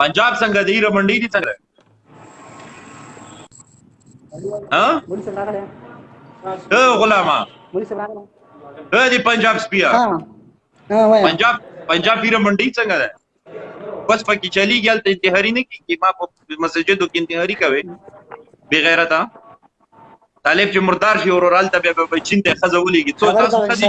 پنجاب څنګه دی را منډي دي څنګه ها ته غلامه ته دی پنجاب سپیا پنجاب پنجاب دی را منډي څنګه ده بس پکې چلی ګل ته انتحاری نه کیږي ما په مسجدو کې انتحاری کوي بی غیرتا طالب چې مردار شي ورورال ته به چین ته خزه ولېږي څو تاسو خزه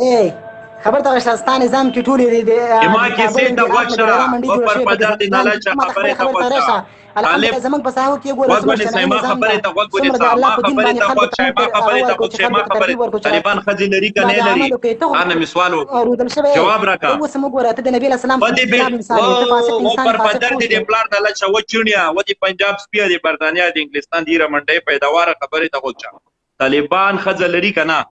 ای خبر ته شته ستانه زم کې ټولې دي ما کې سي ته وښه په پر پدر دي نه لاچ خبره ته وښه طالب زمنګ په ساحو کې ګوره وګورې سي ما خبره ته وګورې سي ما خبره ته وښه ما خبره ته وښه ما خبره طالبان خزي لري کنه لري انا می سوال جواب راکا اوس موږ ګوره ته د نبی اسلام په دې به او پر پدر دي د پلان نه لاچ و چونیا و دي پنجاب سپیه دي برتانیا دي انګلستان دي رمنډې پیداوار خبره ته وښه طالبان خځه لري کنه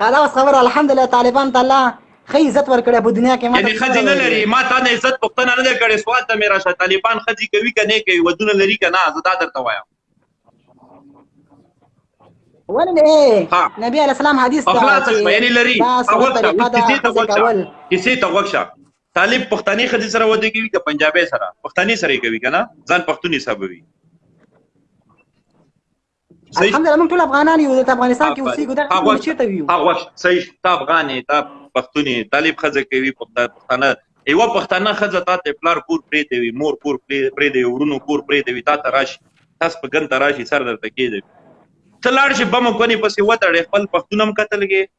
دا خبر الحمدلله طالبان تعالی خې عزت ورکړې په دنیا کې ما یعنی خځې نه لري ما تا نه عزت پښتنه نه کړې سوال ته میرا شه طالبان خځې کوي کنه کوي ودونه لري کنه زه دا درته وایم ولې نبی علی السلام حدیث دا خلاص شوه یعنی لري دا څه ته وښه کیسه ته وښه طالب پښتني خدي سره وده کوي که پنجابي سره پښتني سره کوي کنه ځان پښتوني حسابوي الحمدلله موږ ټول افغانان یو د افغانستان کې اوسېږو دا هغه چیرته ویو هغه صحیح تا افغان تا پښتوني طالب خزه کوي پښتانه یو پښتانه خزه تا ته پلار کور پرې دی مور کور پرې دی ورونو کور پرې دی تا ته راشي تاسو په ګن ته راشي سر درته کېږي ته لاړ شي بم کوي پسې وتړې خپل پښتونم قتل کې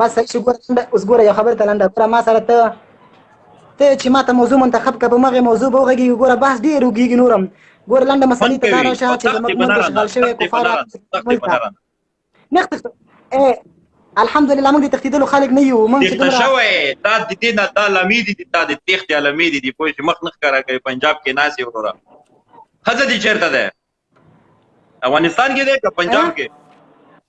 بس صحیح شو ګوره اوس ګوره یو خبر ته لنډه ګوره ما سره ته ته چې ما ته موضوع منتخب کړه په مغه موضوع به وغږیږي ګوره بحث ډېر وږیږي نورم ګوره لنډه مسلې ته کار وشه چې زموږ مونږ شغال شوی کفار نه تخته الحمدلله موږ د تختیدلو خلک نه یو موږ چې دومره شوی دا د دې نه دا لمې دي دا د تخت لمې دي په مخ نه ښکارا کوي پنجاب کې ناسي وروره خزه دي چیرته ده افغانستان کې ده که پنجاب کې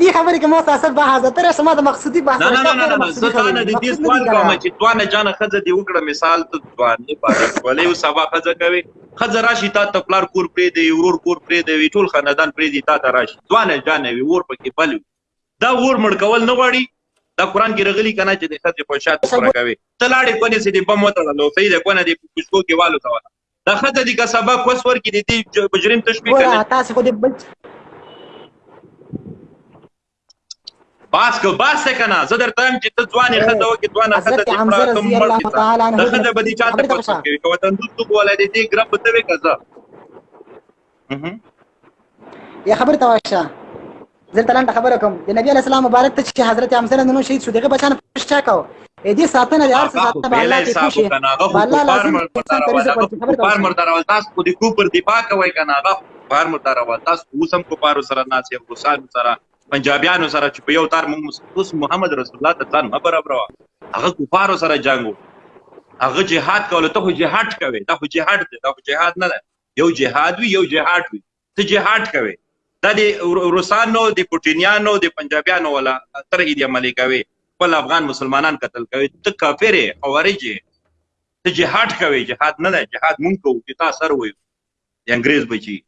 دې خبرې کې ما تاسو به حاضر تر سما د مقصودی بحث نه نه نه نه زه تا نه د دې سوال کوم چې دوانه جان خزه دی وکړه مثال ته دوانه پاره ولې او سبا خزه کوي خزه راشي تا ته پلار کور پرې دی ورور کور پرې دی ټول خاندان پرې دی تا ته راشي دوانه جان وي ور پکې بل دا ور مړ کول نه غواړي دا قران کې رغلي کنه چې د خزه په شاته پوره کوي تلاړې کونه سي دی بم وته نو صحیح ده کونه دی پښتو کې والو ته دا خزه دي که سبا کوس ورکې دي دي مجرم تشبیه کوي ګوره تاسو خو دې بچ باس کو باس ته کنه زه درته هم چې ته ځوانې خزه وکې ځوانه خزه دې پړه ته مړ کې ته خزه به دي چاته کوس کوي کوه تندوس تو کوله دې دې ګرب ته وې کزه یا خبر ته واشه زلته لاندې خبره کوم د نبی علی السلام مبارک ته چې حضرت حمزه نن شهید شو دغه بچان پښه کاو اې دې ساتنه د هر څه ساتنه به الله کې کوشي الله لازم کفار مردار او تاسو کو دې کو پر دفاع کوي کنه هغه کفار مردار او تاسو اوس هم کفار سره ناس یو روسان سره پنجابیانو سره چې په یو تار موږ اوس محمد رسول الله ته ځان خبره برو هغه کفار سره جنگو هغه جهاد کوله ته جهاد کوي دا خو جهاد دی دا خو جهاد نه ده یو جهاد وی یو جهاد وی ته جهاد کوي دا د روسانو د پوتینیانو د پنجابیانو ولا تر دې عملي کوي خپل افغان مسلمانان قتل کوي ته کافر خوارج ته جهاد کوي جهاد نه دی جهاد مونږ کوو چې تاسو سره وي د انګريز بچي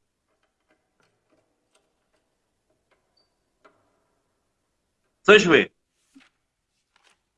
څه شوي